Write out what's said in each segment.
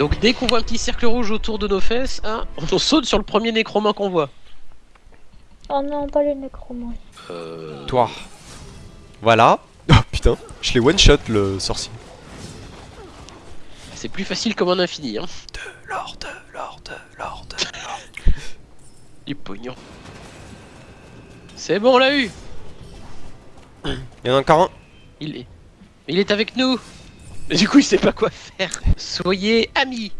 Donc dès qu'on voit un petit cercle rouge autour de nos fesses, hein, on saute sur le premier nécromant qu'on voit. Oh non, pas le nécromant. Euh... Toi. Voilà. Oh putain, je l'ai one shot le sorcier. C'est plus facile comme un infini, hein. De l'or, de l'or, de l'or, de l'or. Du pognon. C'est bon, on l'a eu Il y en a encore un. Il est... Il est avec nous Mais du coup, il sait pas quoi faire. Soyez amis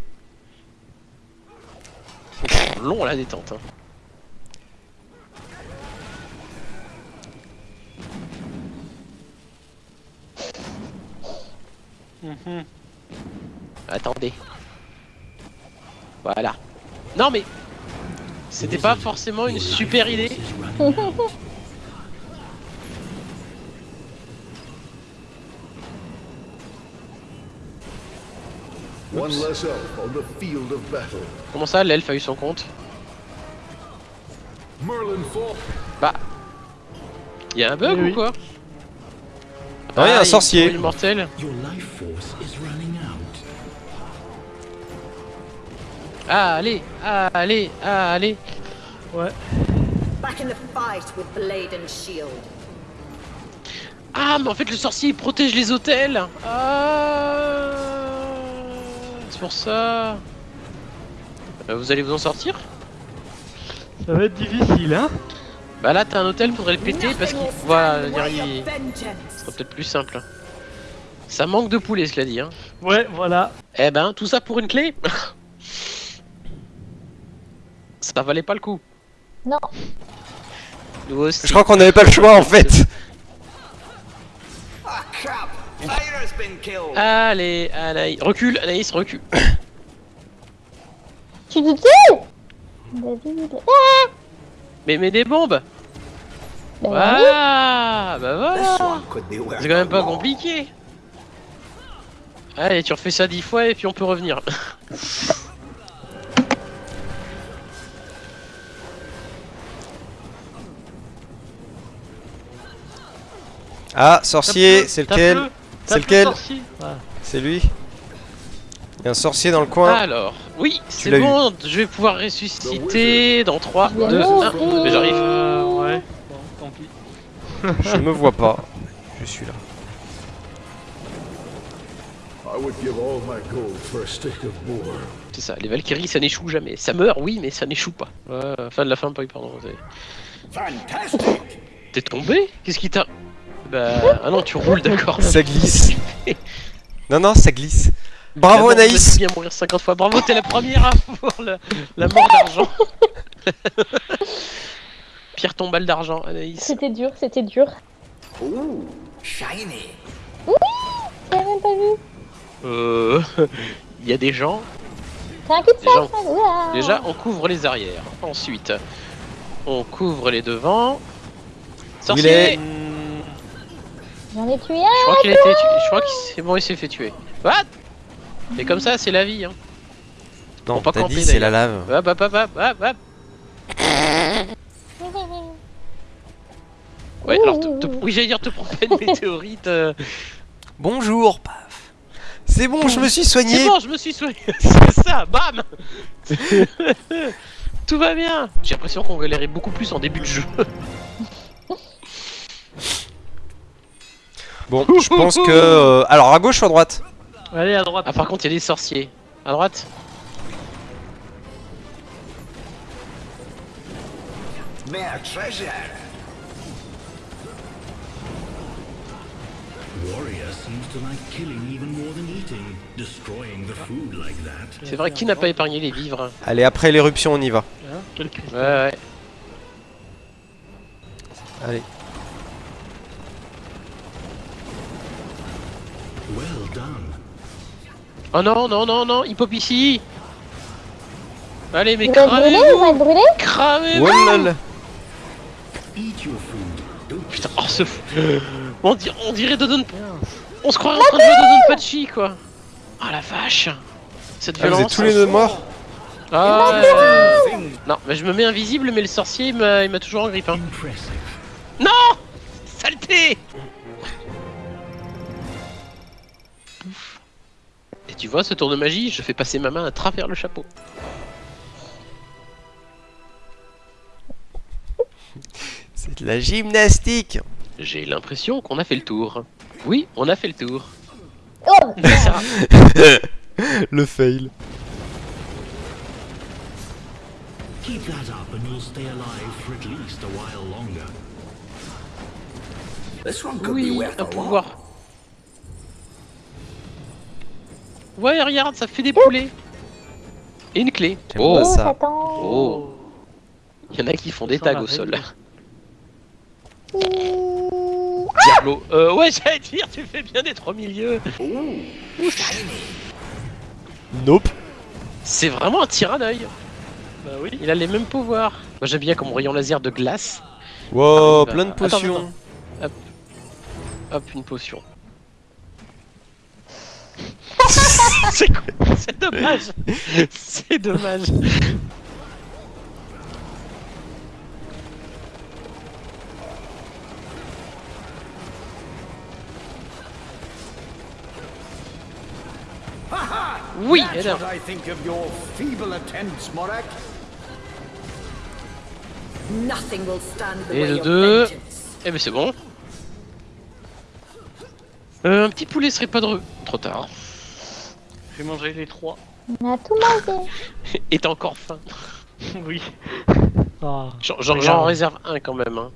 Long la détente, hein. Mhm. Attendez. Voilà. Non mais... C'était pas forcément une super idée. One less elf on the field of battle. Comment ça, l'elfe a eu son compte. Bah... Y'a un bug Oui, ou oui. quoi Ah, y a un sorcier. Immortel. Ah, allez, ah, allez, ah, allez. Ouais. Back in the fight with blade and shield. Ah, mais en fait, le sorcier il protège les hôtels. Ah, pour ça. Euh, Vous allez vous en sortir Ça va être difficile, hein Bah là, t'as un hôtel, faudrait le péter parce qu'il voilà, il sera peut-être plus simple. hein. Ça manque de poulet, cela dit. Hein. Ouais, voilà. Eh ben, tout ça pour une clé Ça valait pas le coup. Non. Nous aussi. Je crois qu'on avait pas le choix en fait. Allez, Anaïs. Recule, Anaïs, recule. Tu tues David. Ah Mais mets des bombes. Voilà Bah voilà worth C'est quand même pas compliqué Allez, tu refais ça dix fois et puis on peut revenir. Ah, sorcier, c'est lequel C'est lequel sorcier. C'est lui Il y a un sorcier dans le coin. Alors, oui, c'est eu. bon, je vais pouvoir ressusciter dans 3, Mais 2, non, 1. oui. Mais j'arrive. Euh, ouais. Bon, tant pis. Je me vois pas. Je suis là. I would give all my gold for a stick of boar. C'est ça, les Valkyries ça n'échoue jamais. Ça meurt, oui, mais ça n'échoue pas. Ouais, fin de la fin, pas eu, pardon. T'es tombé? Qu'est-ce qui t'a. Bah. Ah non, tu roules, d'accord. Ça glisse. Non, non, ça glisse. Bravo on Anaïs va bien mourir 50 fois. Bravo, t'es la première à avoir le- la mort d'argent. Pierre ton balle d'argent, Anaïs. C'était dur, c'était dur. Ooh, shiny! J'ai même pas vu. Euh. Il y a des gens. Un de Déjà, on couvre les arrières. Ensuite, on couvre les devants. il est Sorcier J'en ai tué Je un. crois qu'il a été tué. Je crois que c'est bon, il s'est fait tuer. What? Et comme ça, c'est la vie. Hein. Non, pas dit c'est la lave. Hop, hop, hop, hop, hop, hop. Ouais, alors, te, te- oui, j'allais dire, te prends pas une météorite. euh. Bonjour, paf. C'est bon, je me suis soigné. C'est bon, je me suis soigné. c'est ça, bam Tout va bien. J'ai l'impression qu'on galérait beaucoup plus en début de jeu. Bon, je pense que. euh, Alors, à gauche ou à droite Allez, à droite. Ah, par contre, il y a des sorciers. À droite Mere treasure! Warrior seems to like killing even more than eating. Destroying the food like that. C'est vrai, qui n'a pas épargné les vivres Allez, après l'éruption, on y va. Hein. Ouais, ouais. Allez. Oh non, non, non, non, il pop ici. Allez, mais Vous Vous brûlé Cramez-vous. Oh Putain, oh ce fou. On, dir- on dirait Dodon... On se croirait en train de jouer Dodon Pachi, quoi. Oh la vache. Cette Ah, vous violence. êtes tous les deux morts. Ah. Non, mais je me mets invisible, mais le sorcier, il m'a il m'a toujours en grippe, hein. Non! Saleté Tu vois ce tour de magie, je fais passer ma main à travers le chapeau. C'est de la gymnastique J'ai l'impression qu'on a fait le tour. Oui, on a fait le tour. Oh Ça, Le fail. Keep that up and you'll stay alive for at least a while longer. This one could be oui, worth un pouvoir. Ouais, regarde, ça fait des poulets. Et une clé. Oh, pas Oh, ça. Satan oh. Il y en a qui font des tags au sol. Diablo. Euh, ouais, j'allais dire, tu fais bien des trois milieux. Nope. C'est vraiment un tir à œil. Bah oui. Il a les mêmes pouvoirs. Moi, j'aime bien comme rayon laser de glace. Wow, Ah, bah, plein de attends, potions. attends. Hop, une potion. C'est quoi C'est dommage. C'est dommage. Oui, alors. Et way le of deux. vengeance. Eh ben c'est bon. Euh, un petit poulet serait pas drôle. Trop tard. J'ai mangé les trois. On a tout mangé. Et t'as encore faim. oui. Ah. J'en réserve un quand même. Hein.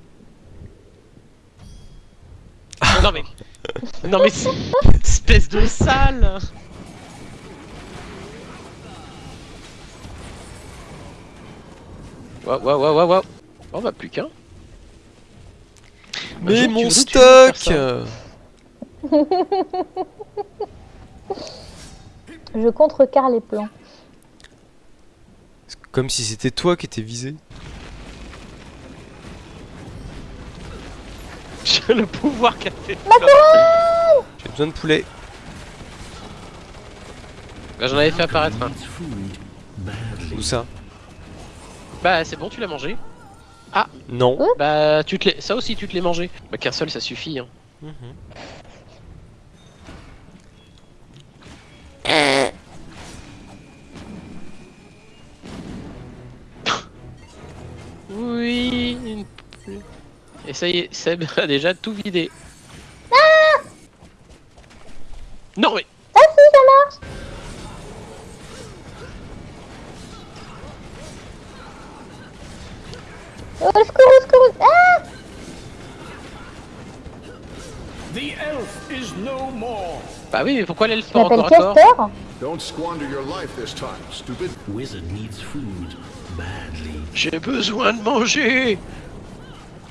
non mais. Non mais. c'est- Espèce de sale Waouh, waouh, waouh, waouh, waouh. Oh bah plus qu'un. Un Mais tu mon stock. Je contrecarre les plans. C'est Comme si c'était toi qui étais visé. J'ai le pouvoir qu'a fait. J'ai besoin de poulet. Bah, J'en avais fait apparaître un. Où ça Bah c'est bon, tu l'as mangé. Non. Bah tu te l'es- ça aussi tu te l'es mangé. Bah qu'un seul ça suffit. Hein. Oui. Ça y est, Seb a déjà tout vidé. non mais Ah si, ça marche Oh, au secours, au secours Ah The elf is no more. bah oui mais pourquoi l'elfe pas encore Castor. Don't squander your life this time, stupid. Wizard needs food badly. J'ai besoin de manger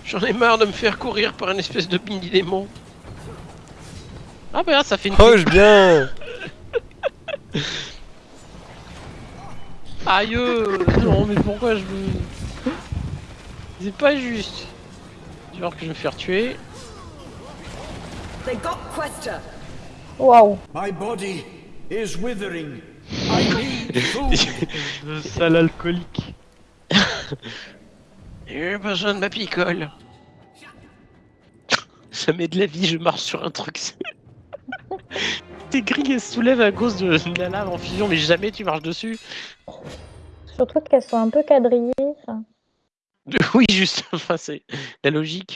J'en ai marre de me faire courir par une espèce de mini démon. Ah bah ça fait une Oh, je bien Aïe euh, Non mais pourquoi je me... C'est pas juste. Genre que je vais me faire tuer. They got Questa. Waouh My body is withering. I need food. Le sale alcoolique. J'ai besoin de ma picole. Jamais de la vie je marche sur un truc. Tes grilles elles se soulèvent à cause de de la lave en fusion mais jamais tu marches dessus. Surtout qu'elles sont un peu quadrillées. ça. Oui juste, enfin c'est la logique.